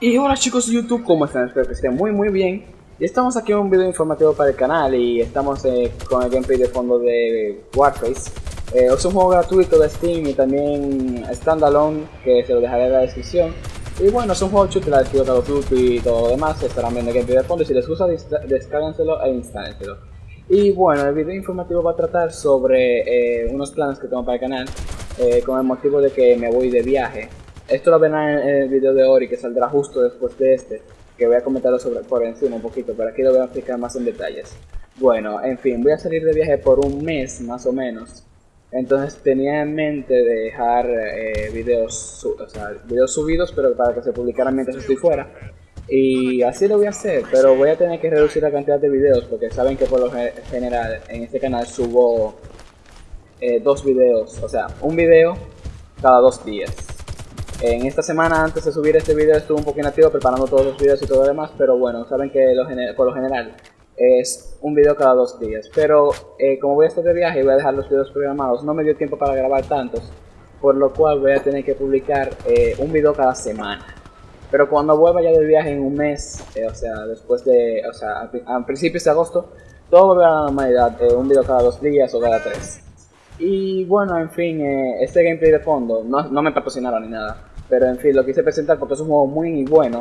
Y hola chicos de YouTube, ¿cómo están? Espero que estén muy muy bien. Y estamos aquí en un video informativo para el canal y estamos eh, con el gameplay de fondo de Warface. Eh, es un juego gratuito de Steam y también standalone que se lo dejaré en la descripción. Y bueno, es un juego chute, la Call of Duty y todo lo demás. Estarán viendo el gameplay de fondo y si les gusta descárguenselo e instálenselo. Y bueno, el video informativo va a tratar sobre eh, unos planes que tengo para el canal eh, con el motivo de que me voy de viaje. Esto lo verán en el video de Ori que saldrá justo después de este, que voy a comentarlo sobre, por encima un poquito, pero aquí lo voy a explicar más en detalles. Bueno, en fin, voy a salir de viaje por un mes más o menos. Entonces tenía en mente dejar eh, videos, o sea, videos subidos, pero para que se publicaran mientras estoy fuera. Y así lo voy a hacer, pero voy a tener que reducir la cantidad de videos porque saben que por lo general en este canal subo eh, dos videos, o sea, un video cada dos días. En esta semana antes de subir este video estuve un poco inactivo preparando todos los videos y todo lo demás, pero bueno, saben que por lo general es un video cada dos días. Pero eh, como voy a estar de viaje y voy a dejar los videos programados, no me dio tiempo para grabar tantos, por lo cual voy a tener que publicar eh, un video cada semana. Pero cuando vuelva ya de viaje en un mes, eh, o sea, después de, o sea, a, principios de agosto, todo volverá a la normalidad, un video cada dos días o cada tres. Y bueno, en fin, este gameplay de fondo no, no me patrocinaron ni nada. Pero en fin, lo quise presentar porque es un juego muy bueno.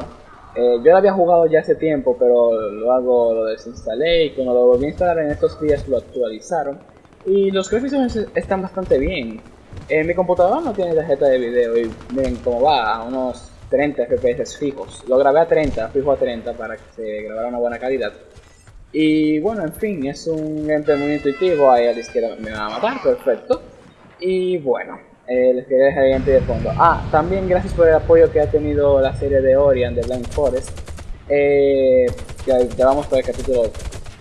Eh, yo lo había jugado ya hace tiempo, pero luego lo desinstalé y cuando lo volví a instalar en estos días lo actualizaron. Y los gráficos están bastante bien. En mi computadora no tiene tarjeta de video y miren cómo va, a unos 30 FPS fijos. Lo grabé a 30, fijo a 30 para que se grabara una buena calidad. Y bueno, en fin, es un gameplay muy intuitivo, ahí a la izquierda me va a matar, perfecto. Y bueno, eh, les quería dejar el de fondo. Ah, también gracias por el apoyo que ha tenido la serie de Orion de Blind Forest. Eh, ya, vamos por el capítulo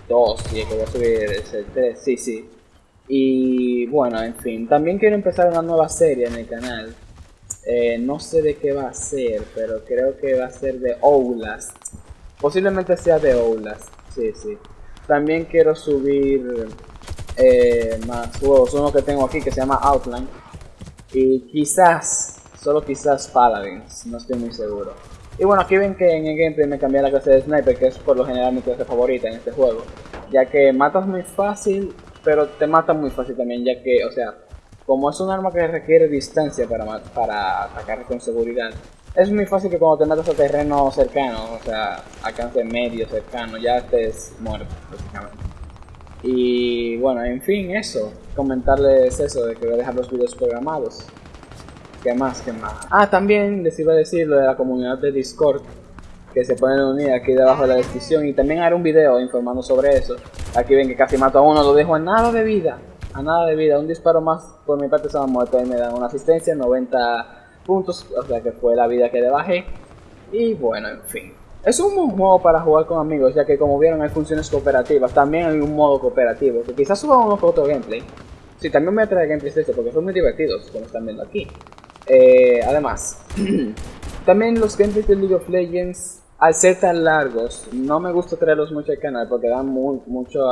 2 y que voy a subir el 3, sí, sí. Y bueno, en fin, también quiero empezar una nueva serie en el canal. Eh, no sé de qué va a ser, pero creo que va a ser de Outlast. Posiblemente sea de Outlast, sí, sí. También quiero subir eh, más juegos. Uno que tengo aquí que se llama Outline y quizás, solo quizás Paladins, no estoy muy seguro. Y bueno, aquí ven que en el gameplay me cambié la clase de Sniper, que es por lo general mi clase favorita en este juego. Ya que matas muy fácil, pero te mata muy fácil también, ya que, o sea, como es un arma que requiere distancia para, para atacar con seguridad, es muy fácil que cuando te matas a terreno cercano, o sea, alcance medio cercano, ya estés muerto, básicamente. Y bueno, en fin, eso. Comentarles eso, de que voy a dejar los videos programados. ¿Qué más? ¿Qué más? Ah, también les iba a decir lo de la comunidad de Discord. Que se pueden unir aquí debajo de la descripción. Y también haré un video informando sobre eso. Aquí ven que casi mato a uno, lo dejo a nada de vida. A nada de vida. Un disparo más por mi parte va muerto. Y me dan una asistencia, 90 puntos. O sea que fue la vida que le bajé. Y bueno, en fin. Es un buen juego para jugar con amigos, ya que como vieron hay funciones cooperativas, también hay un modo cooperativo, que quizás suba uno con otro gameplay. Sí, también me trae gameplays de este, porque son muy divertidos, como están viendo aquí. Eh, además, también los gameplays de League of Legends, al ser tan largos, no me gusta traerlos mucho al canal, porque dan mucho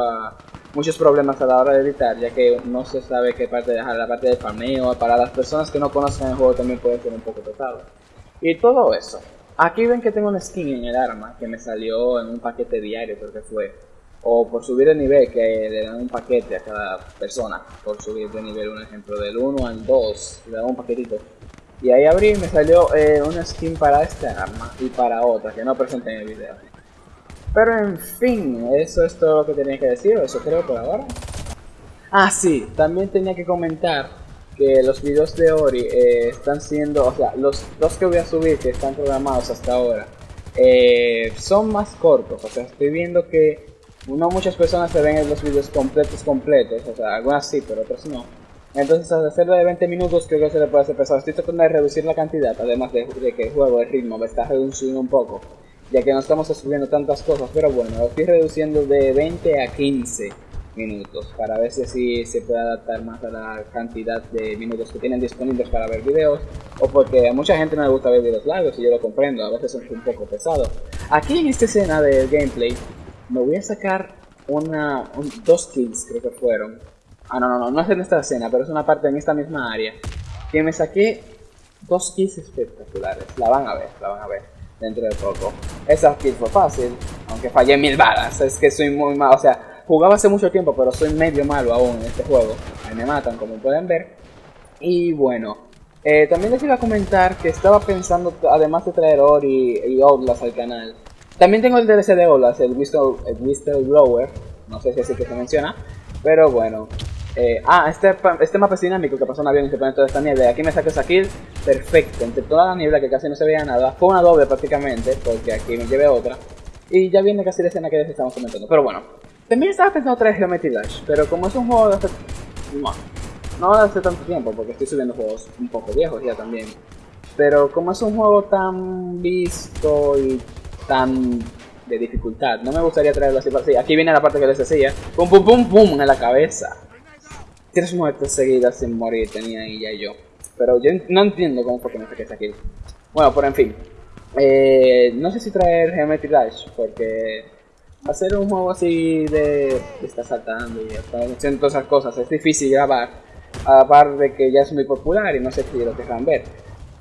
muchos problemas a la hora de editar, ya que no se sabe qué parte dejar, la parte de farmeo, para las personas que no conocen el juego también puede ser un poco pesado. Y todo eso. Aquí ven que tengo una skin en el arma que me salió en un paquete diario, creo que fue. O por subir el nivel, que le dan un paquete a cada persona. Por subir de nivel, un ejemplo, del 1 al 2, le dan un paquetito. Y ahí abrí y me salió eh, una skin para esta arma y para otra, que no presenté en el video. Pero en fin, eso es todo lo que tenía que decir, eso creo por ahora. Ah, sí, también tenía que comentar que los videos de Ori eh, están siendo, o sea, los dos que voy a subir que están programados hasta ahora, eh, son más cortos, o sea, estoy viendo que no muchas personas se ven en los videos completos, completos, o sea, algunas sí, pero otras no. Entonces, al hacerlo de 20 minutos, creo que se le puede hacer pesado. Estoy tratando de reducir la cantidad, además de, que el juego, el ritmo, me está reduciendo un poco, ya que no estamos subiendo tantas cosas, pero bueno, lo estoy reduciendo de 20 a 15 minutos para ver si así se puede adaptar más a la cantidad de minutos que tienen disponibles para ver videos o porque a mucha gente no le gusta ver videos largos y yo lo comprendo, a veces es un poco pesado. Aquí en esta escena del gameplay me voy a sacar una, dos kills creo que fueron. Ah, no, no, no, no es en esta escena, pero es una parte en esta misma área. Que me saqué dos kills espectaculares, la van a ver, la van a ver. dentro de poco. Esa kill fue fácil, aunque fallé mil balas, es que soy muy malo, o sea, jugaba hace mucho tiempo, pero soy medio malo aún en este juego. Me matan, como pueden ver. Y bueno, eh, también les iba a comentar que estaba pensando, además de traer Ori y Outlast al canal, también tengo el DLC de Outlast, el, Whistle, el Whistleblower, no sé si así que se menciona, pero bueno. Eh, ah, este, este mapa es dinámico que pasó un avión y se pone toda esta niebla. Aquí me saco esa kill, perfecto, entre toda la niebla que casi no se veía nada. Fue una doble prácticamente, porque aquí me llevé otra. Y ya viene casi la escena que les estamos comentando. Pero bueno, también estaba pensando traer Geometry Dash, pero como es un juego de hace... No, no hace tanto tiempo, porque estoy subiendo juegos un poco viejos ya también. Pero como es un juego tan visto y tan de dificultad, no me gustaría traerlo así para así. Aquí viene la parte que les decía. Pum pum pum pum en la cabeza. Tres muertes seguidas sin morir tenía ella y yo. Pero yo no entiendo cómo fue que me saqué esa kill. Bueno, por en fin. Eh, no sé si traer Geometry Dash, porque hacer un juego así de, de estar saltando y haciendo todas esas cosas es difícil grabar, a par de que ya es muy popular y no sé si lo querrán ver.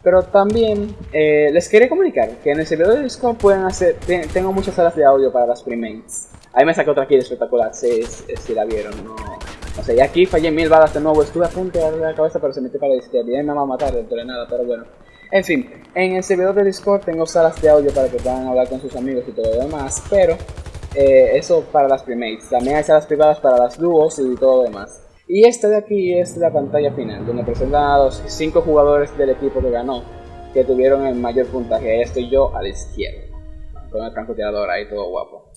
Pero también eh, les quería comunicar que en el servidor de Discord pueden hacer, tengo muchas salas de audio para las premates. Ahí me saqué otra kill espectacular, si, si la vieron, no, no sé, y aquí fallé mil balas de nuevo, estuve a punto de darle la cabeza pero se metió para la izquierda y me va a matar dentro de nada, pero bueno. En fin, en el servidor de Discord tengo salas de audio para que puedan hablar con sus amigos y todo lo demás, pero eh, eso para las primates. También hay salas privadas para las dúos y todo lo demás. Y esta de aquí es la pantalla final, donde presentan a los 5 jugadores del equipo que ganó, que tuvieron el mayor puntaje. Ahí estoy yo a la izquierda, con el francotirador ahí todo guapo.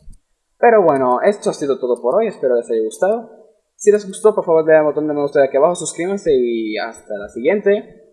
Pero bueno, esto ha sido todo por hoy, espero les haya gustado. Si les gustó, por favor, denle al botón de me gusta de aquí abajo, suscríbanse y hasta la siguiente.